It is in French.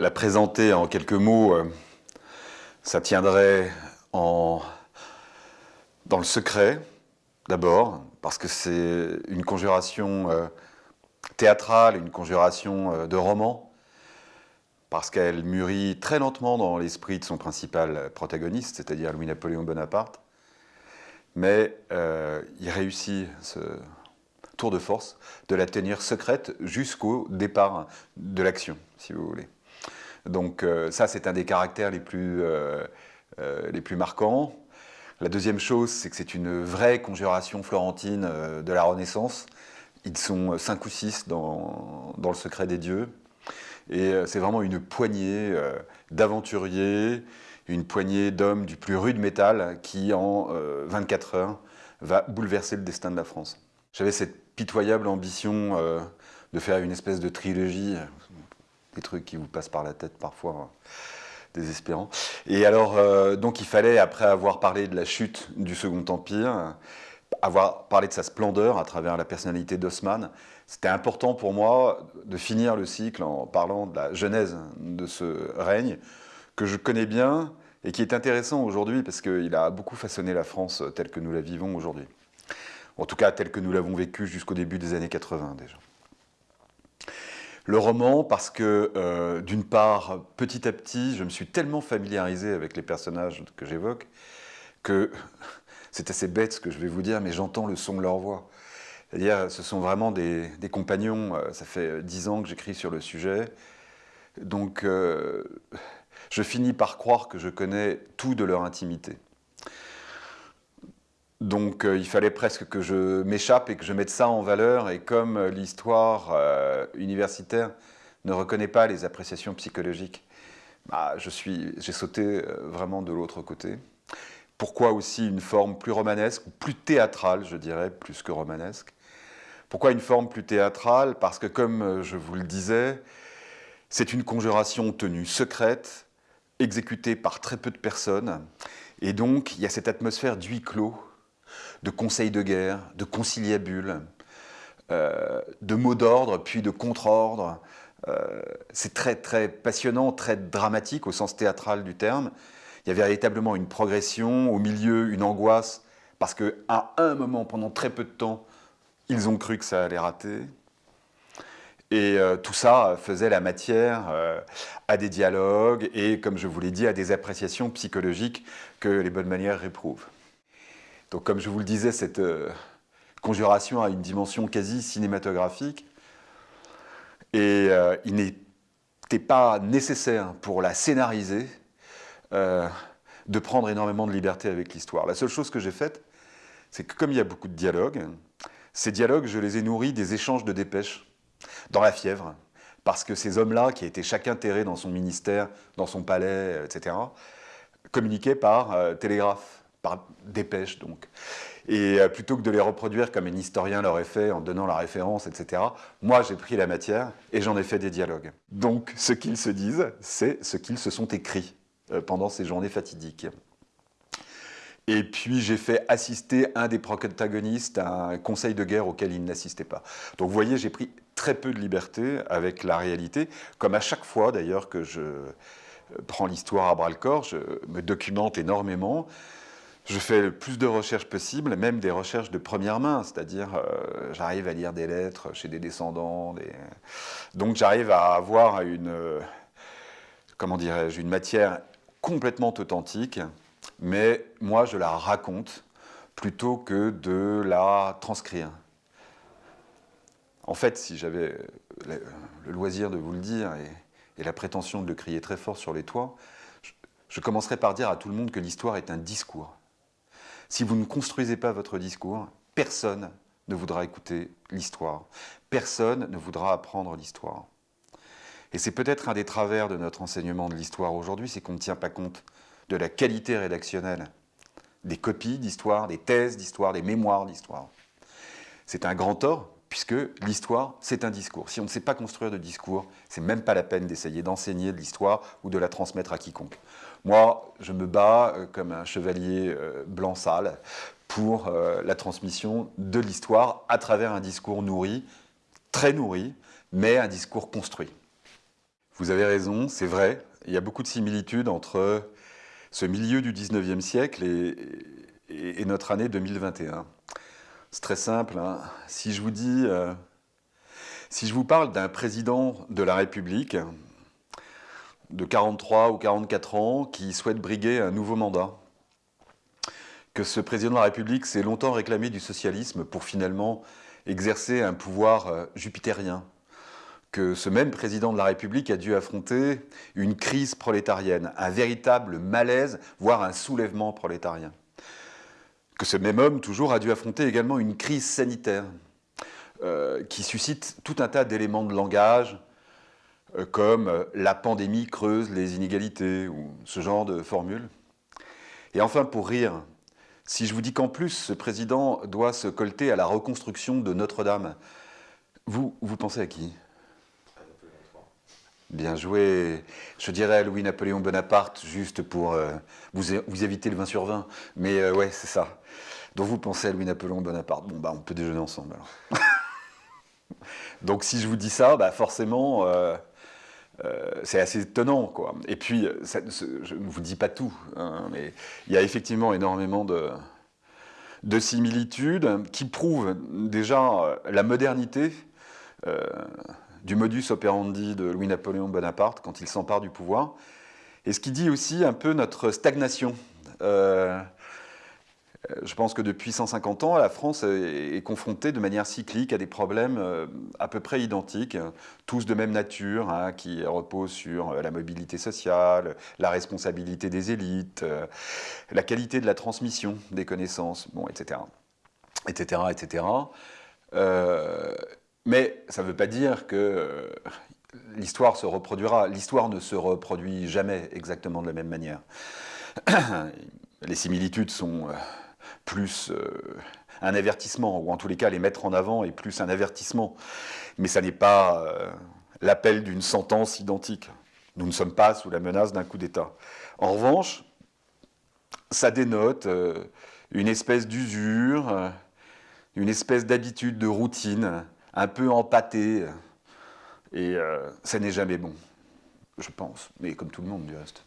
la présenter en quelques mots, euh, ça tiendrait en, dans le secret, d'abord, parce que c'est une conjuration euh, théâtrale, une conjuration euh, de roman, parce qu'elle mûrit très lentement dans l'esprit de son principal protagoniste, c'est-à-dire Louis-Napoléon Bonaparte, mais il réussit ce tour de force de la tenir secrète jusqu'au départ de l'action, si vous voulez. Donc euh, ça, c'est un des caractères les plus, euh, euh, les plus marquants. La deuxième chose, c'est que c'est une vraie conjuration florentine de la Renaissance. Ils sont cinq ou six dans, dans le secret des dieux. Et c'est vraiment une poignée d'aventuriers, une poignée d'hommes du plus rude métal qui, en 24 heures, va bouleverser le destin de la France. J'avais cette pitoyable ambition de faire une espèce de trilogie des trucs qui vous passent par la tête parfois hein, désespérants. Et alors, euh, donc il fallait, après avoir parlé de la chute du Second Empire, avoir parlé de sa splendeur à travers la personnalité d'Osman, c'était important pour moi de finir le cycle en parlant de la genèse de ce règne, que je connais bien et qui est intéressant aujourd'hui parce qu'il a beaucoup façonné la France telle que nous la vivons aujourd'hui. En tout cas, telle que nous l'avons vécue jusqu'au début des années 80 déjà. Le roman, parce que, euh, d'une part, petit à petit, je me suis tellement familiarisé avec les personnages que j'évoque, que c'est assez bête ce que je vais vous dire, mais j'entends le son de leur voix. C'est-à-dire, ce sont vraiment des, compagnons, euh, ça fait dix ans que j'écris sur le sujet, donc euh, je finis par croire que je connais tout de leur intimité. Donc euh, il fallait presque que je m'échappe et que je mette ça en valeur. Et comme euh, l'histoire euh, universitaire ne reconnaît pas les appréciations psychologiques, bah, j'ai sauté vraiment de l'autre côté. Pourquoi aussi une forme plus romanesque, plus théâtrale, je dirais, plus que romanesque? Pourquoi une forme plus théâtrale? Parce que, comme je vous le disais, c'est une conjuration tenue secrète, exécutée par très peu de personnes, et donc il y a cette atmosphère d'huis clos de conseils de guerre, de conciliabules, euh, de mots d'ordre, puis de contre-ordre. Euh, c'est très très passionnant, très dramatique au sens théâtral du terme. Il y a véritablement une progression, au milieu une angoisse, parce qu'à un moment, pendant très peu de temps, ils ont cru que ça allait rater. Et euh, tout ça faisait la matière à des dialogues et, comme je vous l'ai dit, à des appréciations psychologiques que les bonnes manières réprouvent. Donc comme je vous le disais, cette euh, conjuration a une dimension quasi cinématographique et euh, il n'était pas nécessaire pour la scénariser euh, de prendre énormément de liberté avec l'histoire. La seule chose que j'ai faite, c'est que comme il y a beaucoup de dialogues, ces dialogues, je les ai nourris des échanges de dépêches dans la fièvre, parce que ces hommes-là, qui étaient chacun terré dans son ministère, dans son palais, etc., communiquaient par télégraphe par dépêche donc. Et euh, plutôt que de les reproduire comme un historien l'aurait fait en donnant la référence, etc., moi j'ai pris la matière et j'en ai fait des dialogues. Donc ce qu'ils se disent, c'est ce qu'ils se sont écrits euh, pendant ces journées fatidiques. Et puis j'ai fait assister un des protagonistes à un conseil de guerre auquel il n'assistait pas. Donc vous voyez, j'ai pris très peu de liberté avec la réalité, comme à chaque fois d'ailleurs que je euh, prends l'histoire à bras-le-corps, je me documente énormément, je fais le plus de recherches possible, même des recherches de première main, c'est-à-dire euh, j'arrive à lire des lettres chez des descendants, donc j'arrive à avoir une, comment dirais-je, une matière complètement authentique, mais moi je la raconte plutôt que de la transcrire. En fait, si j'avais le loisir de vous le dire et, la prétention de le crier très fort sur les toits, je commencerai par dire à tout le monde que l'histoire est un discours. Si vous ne construisez pas votre discours, personne ne voudra écouter l'histoire. Personne ne voudra apprendre l'histoire. Et c'est peut-être un des travers de notre enseignement de l'histoire aujourd'hui, c'est qu'on ne tient pas compte de la qualité rédactionnelle des copies d'histoire, des thèses d'histoire, des mémoires d'histoire. C'est un grand tort, puisque l'histoire, c'est un discours. Si on ne sait pas construire de discours, c'est même pas la peine d'essayer d'enseigner de l'histoire ou de la transmettre à quiconque. Moi, je me bats euh, comme un chevalier euh, blanc sale pour euh, la transmission de l'histoire à travers un discours nourri, très nourri, mais un discours construit. Vous avez raison, c'est vrai. Il y a beaucoup de similitudes entre ce milieu du 19e siècle et, notre année 2021. C'est très simple. Hein. Si je vous dis, euh, si je vous parle d'un président de la République de 43 ou 44 ans qui souhaite briguer un nouveau mandat, que ce président de la République s'est longtemps réclamé du socialisme pour finalement exercer un pouvoir euh, jupitérien, que ce même président de la République a dû affronter une crise prolétarienne, un véritable malaise, voire un soulèvement prolétarien. Que ce même homme, toujours, a dû affronter également une crise sanitaire euh, qui suscite tout un tas d'éléments de langage, euh, comme euh, la pandémie creuse les inégalités, ou ce genre de formules. Et enfin, pour rire, si je vous dis qu'en plus, ce président doit se colter à la reconstruction de Notre-Dame, vous, vous pensez à qui? Bien joué. Je dirais Louis-Napoléon Bonaparte, juste pour euh, vous, éviter le 20 sur 20. Mais euh, ouais, c'est ça. Donc vous pensez à Louis-Napoléon Bonaparte? Bon, bah, on peut déjeuner ensemble alors. Donc si je vous dis ça, bah, forcément, euh, c'est assez étonnant. Quoi. Et puis, je ne vous dis pas tout, hein, mais il y a effectivement énormément de, de similitudes qui prouvent déjà la modernité du modus operandi de Louis-Napoléon Bonaparte quand il s'empare du pouvoir, et ce qui dit aussi un peu notre stagnation. Euh, je pense que depuis 150 ans, la France est confrontée de manière cyclique à des problèmes euh, à peu près identiques, tous de même nature, hein, qui reposent sur la mobilité sociale, la responsabilité des élites, euh, la qualité de la transmission des connaissances, bon, etc. etc., etc. Mais ça ne veut pas dire que euh, l'histoire se reproduira. L'histoire ne se reproduit jamais exactement de la même manière. Les similitudes sont euh, plus euh, un avertissement, ou en tous les cas les mettre en avant est plus un avertissement. Mais ça n'est pas l'appel d'une sentence identique. Nous ne sommes pas sous la menace d'un coup d'État. En revanche, ça dénote une espèce d'usure, une espèce d'habitude, de routine, un peu empâté. Et euh, ça n'est jamais bon, je pense, mais comme tout le monde du reste.